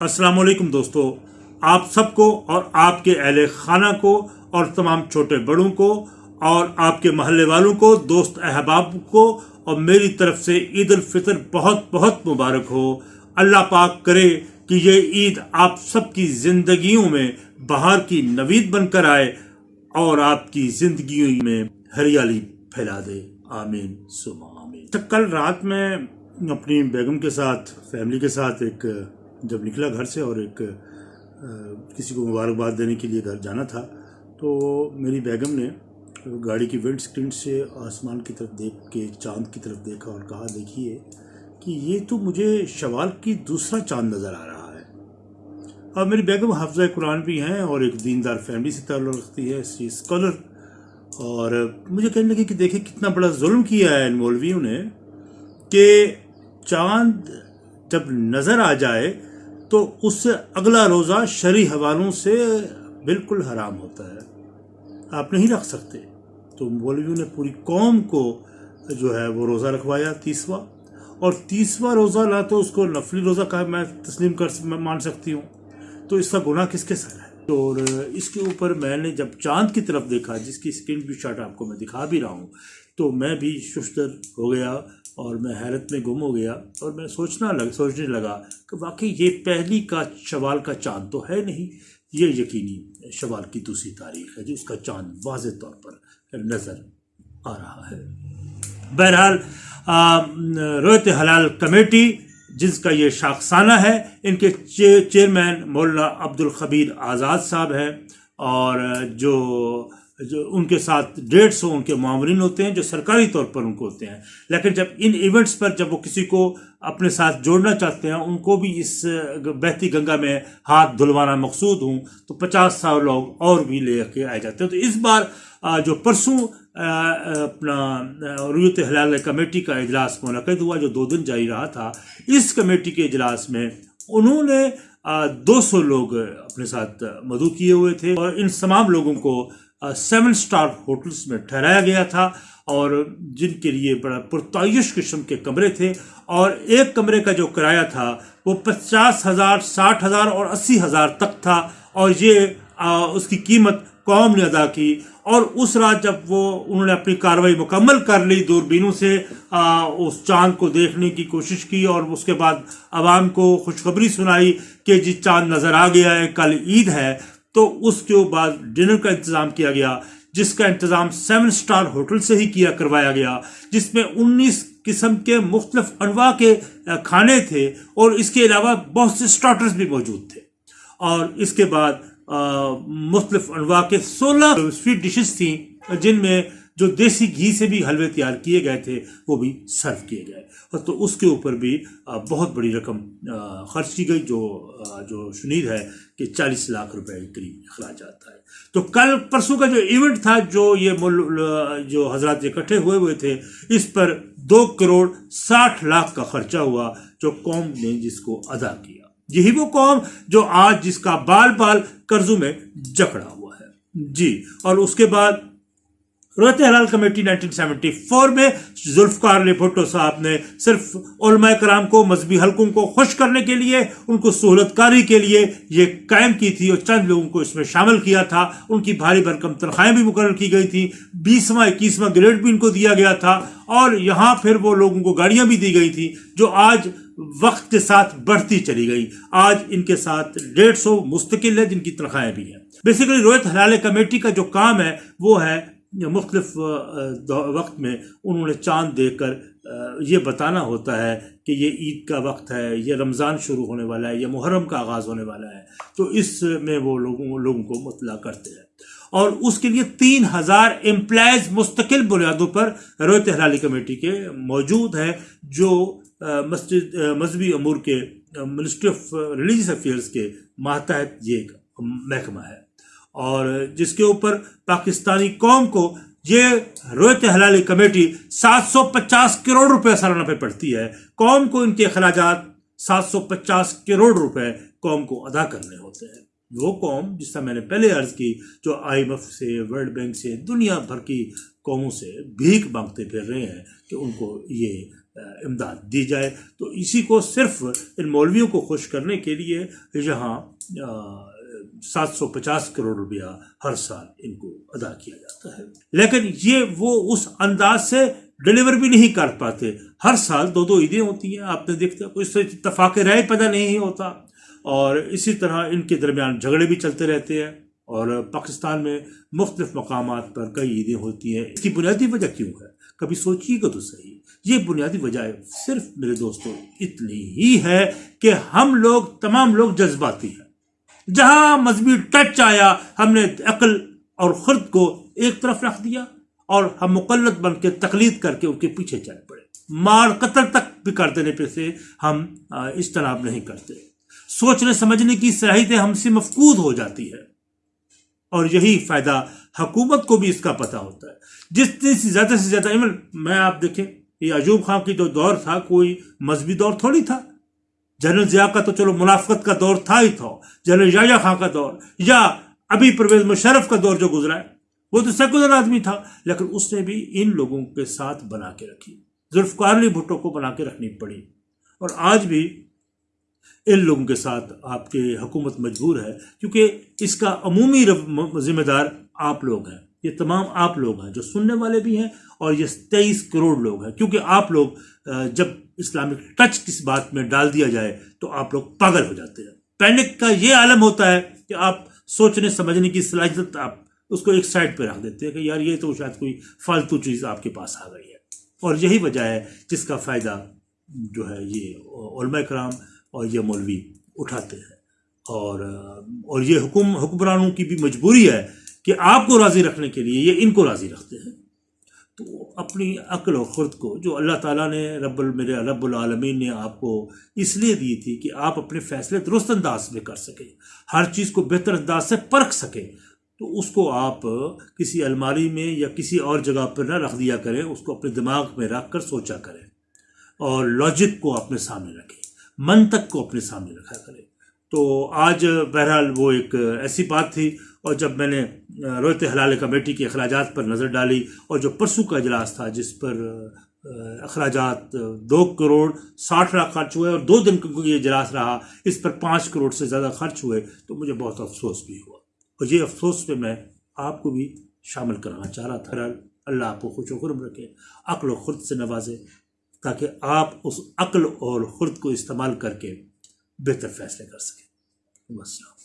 السلام علیکم دوستو، آپ سب کو اور آپ کے اہل خانہ کو اور تمام چھوٹے بڑوں کو اور آپ کے محلے والوں کو، دوست احباب کو اور میری طرف سے عید الفطر بہت بہت مبارک ہو۔ اللہ پاک کرے کہ یہ عید آپ سب کی زندگیوں میں بہار کی نوید بن کر آئے اور آپ کی زندگیوں میں ہریالی پھیلا دے۔ آمین سما آمین تو کل رات میں اپنی بیگم کے ساتھ، فیملی کے ساتھ ایک جب نکلا گھر سے اور ایک کسی کو مبارکباد دینے کے لیے گھر جانا تھا، تو میری بیگم نے گاڑی کی ونڈ اسکرین سے آسمان کی طرف دیکھ کے، چاند کی طرف دیکھا اور کہا، دیکھیے کہ یہ تو مجھے شوال کی دوسرا چاند نظر آ رہا ہے۔ اور میری بیگم حافظہ قرآن بھی ہیں اور ایک دیندار فیملی سے تعلق رکھتی ہے سی اسکالر اور مجھے کہنے لگے کہ دیکھیں کتنا بڑا ظلم کیا ہے ان مولویوں نے کہ چاند جب نظر آ جائے تو اس سے اگلا روزہ شرع حوالوں سے بالکل حرام ہوتا ہے۔ آپ نہیں رکھ سکتے۔ تو مولویوں نے پوری قوم کو جو ہے وہ روزہ رکھوایا تیسواں۔ اور تیسواں روزہ نہ تو اس کو نفلی روزہ کا میں تسلیم کر مان سکتی ہوں۔ تو اس کا گناہ کس کے سر ہے؟ اور اس کے اوپر میں نے جب چاند کی طرف دیکھا، جس کی اسکرین بھی شاٹ آپ کو میں دکھا بھی رہا ہوں، تو میں بھی ششتر ہو گیا۔ اور میں حیرت میں گم ہو گیا اور میں سوچنا لگ، سوچنے لگا کہ واقعی یہ پہلی کا شوال کا چاند تو ہے نہیں۔ یہ یقینی شوال کی دوسری تاریخ ہے جو اس کا چاند واضح طور پر نظر آ رہا ہے۔ بہرحال رویت حلال کمیٹی جس کا یہ شاخسانہ ہے، ان کے چیئرمین مولانا عبد الخبیر آزاد صاحب ہیں اور جو جو ان کے ساتھ ڈیڑھ سو ان کے معاورین ہوتے ہیں جو سرکاری طور پر ان کو ہوتے ہیں۔ لیکن جب ان ایونٹس پر جب وہ کسی کو اپنے ساتھ جوڑنا چاہتے ہیں، ان کو بھی اس بہتی گنگا میں ہاتھ دھلوانا مقصود ہوں، تو پچاس سال لوگ اور بھی لے کے آئے جاتے ہیں۔ تو اس بار جو پرسوں اپنا رویت حلال کمیٹی کا اجلاس منعقد ہوا، جو دو دن جاری رہا تھا، اس کمیٹی کے اجلاس میں انہوں نے دو سو لوگ اپنے ساتھ مدعو کیے ہوئے تھے اور ان تمام لوگوں کو سیون سٹار ہوٹلز میں ٹھہرایا گیا تھا اور جن کے لیے بڑا پرتعیش قسم کے کمرے تھے اور ایک کمرے کا جو کرایہ تھا وہ پچاس ہزار، ساٹھ ہزار اور اسی ہزار تک تھا اور یہ اس کی قیمت قوم نے ادا کی اور اس رات جب وہ، انہوں نے اپنی کاروائی مکمل کر لی دوربینوں سے اس چاند کو دیکھنے کی کوشش کی اور اس کے بعد عوام کو خوشخبری سنائی کہ جی چاند نظر آ گیا ہے، کل عید ہے تو اس کے بعد ڈنر کا انتظام کیا گیا، جس کا انتظام سیون سٹار ہوٹل سے ہی کیا، کروایا گیا، جس میں انیس قسم کے مختلف انواع کے کھانے تھے اور اس کے علاوہ بہت سے سٹارٹرز بھی موجود تھے۔ اور اس کے بعد مختلف انواع کے سولہ سویٹ ڈشز تھیں، جن میں جو دیسی گھی سے بھی حلوے تیار کیے گئے تھے، وہ بھی سرو کیے گئے۔ اور تو اس کے اوپر بھی بہت بڑی رقم خرچ کی گئی، جو جو شنید ہے کہ چالیس لاکھ روپے کے قریب اخراجات ہے تو کل پرسوں کا جو ایونٹ تھا، جو یہ جو حضرات اکٹھے ہوئے ہوئے تھے، اس پر دو کروڑ ساٹھ لاکھ کا خرچہ ہوا، جو قوم نے جس کو ادا کیا۔ یہی وہ قوم جو آج جس کا بال بال قرضوں میں جکڑا ہوا ہے۔ جی اور اس کے بعد رویت حلال کمیٹی 1974 میں۔ ذوالفقار علی بھٹو صاحب نے صرف علماء کرام کو، مذہبی حلقوں کو خوش کرنے کے لیے، ان کو سہولت کاری کے لیے یہ قائم کی تھی اور چند لوگوں کو اس میں شامل کیا تھا۔ ان کی بھاری بھرکم تنخواہیں بھی مقرر کی گئی تھی بیسواں، اکیسواں گریڈ بھی ان کو دیا گیا تھا۔ اور یہاں پھر وہ لوگوں کو گاڑیاں بھی دی گئی تھی جو آج وقت کے ساتھ بڑھتی چلی گئی۔ آج ان کے ساتھ ڈیڑھ سو مستقل ہے جن کی تنخواہیں بھی ہیں۔ بیسیکلی رویت حلال کمیٹی کا جو کام ہے، وہ ہے مختلف وقت میں انہوں نے چاند دیکھ کر یہ بتانا ہوتا ہے کہ یہ عید کا وقت ہے، یہ رمضان شروع ہونے والا ہے، یہ محرم کا آغاز ہونے والا ہے۔ تو اس میں وہ لوگوں لوگوں کو مطلع کرتے ہیں۔ اور اس کے لیے تین ہزار امپلائز مستقل بنیادوں پر رویت حلالی کمیٹی کے موجود ہیں، جو مسجد مذہبی امور کے منسٹری آف ریلیجیس افیئرس کے ماتحت یہ ایک محکمہ ہے۔ اور جس کے اوپر پاکستانی قوم کو یہ رویت حلالی کمیٹی سات سو پچاس کروڑ روپے سالانہ پہ پڑتی ہے، قوم کو ان کے اخراجات سات سو پچاس کروڑ روپے قوم کو ادا کرنے ہوتے ہیں۔ وہ قوم جس طرح میں نے پہلے عرض کی، جو آئی ایم ایف سے، ورلڈ بینک سے، دنیا بھر کی قوموں سے بھیک مانگتے پھر رہے ہیں کہ ان کو یہ امداد دی جائے۔ تو اسی کو صرف ان مولویوں کو خوش کرنے کے لیے یہاں سات سو پچاس کروڑ روپیہ ہر سال ان کو ادا کیا جاتا ہے۔ لیکن یہ وہ اس انداز سے ڈلیور بھی نہیں کر پاتے۔ ہر سال دو دو عیدیں ہوتی ہیں آپ نے دیکھتے کوئی سے اتفاق رائے پیدا نہیں ہوتا۔ اور اسی طرح ان کے درمیان جھگڑے بھی چلتے رہتے ہیں۔ اور پاکستان میں مختلف مقامات پر کئی عیدیں ہوتی ہیں۔ اس کی بنیادی وجہ کیوں ہے؟ کبھی سوچیے گا تو صحیح۔ یہ بنیادی وجہ صرف میرے دوستوں اتنی ہی ہے کہ ہم لوگ تمام لوگ جذباتی ہیں۔ جہاں مذہبی ٹچ آیا، ہم نے عقل اور خرد کو ایک طرف رکھ دیا اور ہم مقلد بن کے تقلید کر کے ان کے پیچھے چل پڑے۔ مار قتل تک بھی کر دینے پہ سے ہم اجتناب نہیں کرتے۔ سوچنے، سمجھنے کی صلاحیتیں ہم سے مفقود ہو جاتی ہے اور یہی فائدہ حکومت کو بھی اس کا پتہ ہوتا ہے۔ جتنی سی زیادہ سے زیادہ میں آپ دیکھیں، یہ عجوب خان کی جو دور تھا، کوئی مذہبی دور تھوڑی تھا۔ جنرل ضیاء کا تو چلو منافقت کا دور تھا ہی تھا، جنرل یایا خان کا دور، یا ابھی پرویز مشرف کا دور جو گزرا ہے، وہ تو سیکولر آدمی تھا، لیکن اس نے بھی ان لوگوں کے ساتھ بنا کے رکھی۔ ذوالفقار علی بھٹو کو بنا کے رکھنی پڑی۔ اور آج بھی ان لوگوں کے ساتھ آپ کی حکومت مجبور ہے، کیونکہ اس کا عمومی ذمہ دار آپ لوگ ہیں۔ یہ تمام آپ لوگ ہیں جو سننے والے بھی ہیں اور یہ تیئیس کروڑ لوگ ہیں۔ کیونکہ آپ لوگ جب اسلامک ٹچ کس بات میں ڈال دیا جائے تو آپ لوگ پاگل ہو جاتے ہیں۔ پینک کا یہ عالم ہوتا ہے کہ آپ سوچنے، سمجھنے کی صلاحیت آپ اس کو ایک سائڈ پہ رکھ دیتے ہیں کہ یار یہ تو شاید کوئی فالتو چیز آپ کے پاس آ گئی ہے۔ اور یہی وجہ ہے جس کا فائدہ جو ہے یہ علماء کرام اور یہ مولوی اٹھاتے ہیں۔ اور اور یہ حکم، حکمرانوں کی بھی مجبوری ہے کہ آپ کو راضی رکھنے کے لیے یہ ان کو راضی رکھتے ہیں۔ تو اپنی عقل و خرد کو جو اللہ تعالیٰ نے رب المر رب العالمین نے آپ کو اس لیے دی تھی کہ آپ اپنے فیصلے درست انداز میں کر سکیں، ہر چیز کو بہتر انداز سے پرکھ سکیں۔ تو اس کو آپ کسی الماری میں یا کسی اور جگہ پر نہ رکھ دیا کریں، اس کو اپنے دماغ میں رکھ کر سوچا کریں۔ اور لاجک کو اپنے سامنے رکھیں، منطق کو اپنے سامنے رکھا کریں۔ تو آج بہرحال وہ ایک ایسی بات تھی اور جب میں نے رویت حلال کمیٹی کے اخراجات پر نظر ڈالی اور جو پرسوں کا اجلاس تھا جس پر اخراجات دو کروڑ ساٹھ لاکھ خرچ ہوئے اور دو دن کا یہ اجلاس رہا، اس پر پانچ کروڑ سے زیادہ خرچ ہوئے، تو مجھے بہت افسوس بھی ہوا۔ اور یہ افسوس پہ میں آپ کو بھی شامل کرنا چاہ رہا تھا۔ اللہ آپ کو خوش و خرم رکھے، عقل و خرد سے نوازے، تاکہ آپ اس عقل اور خرد کو استعمال کر کے بہتر فیصلے کر سکیں۔ السلام